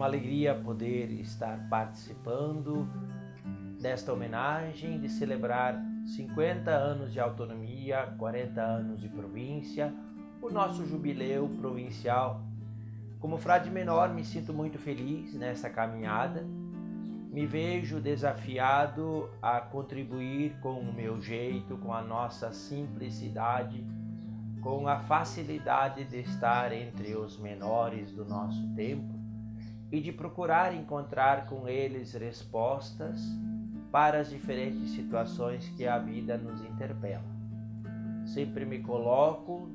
uma alegria poder estar participando desta homenagem de celebrar 50 anos de autonomia, 40 anos de província, o nosso jubileu provincial. Como frade menor, me sinto muito feliz nessa caminhada. Me vejo desafiado a contribuir com o meu jeito, com a nossa simplicidade com a facilidade de estar entre os menores do nosso tempo e de procurar encontrar com eles respostas para as diferentes situações que a vida nos interpela. Sempre me coloco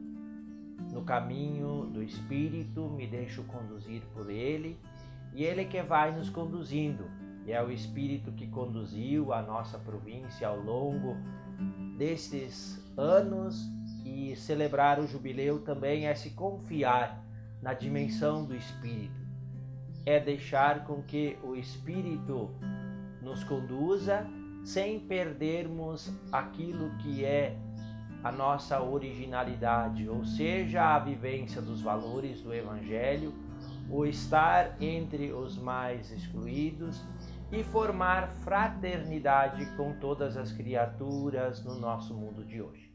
no caminho do Espírito, me deixo conduzir por Ele e Ele que vai nos conduzindo. E é o Espírito que conduziu a nossa província ao longo desses anos e celebrar o jubileu também é se confiar na dimensão do Espírito. É deixar com que o Espírito nos conduza sem perdermos aquilo que é a nossa originalidade, ou seja, a vivência dos valores do Evangelho, o estar entre os mais excluídos e formar fraternidade com todas as criaturas no nosso mundo de hoje.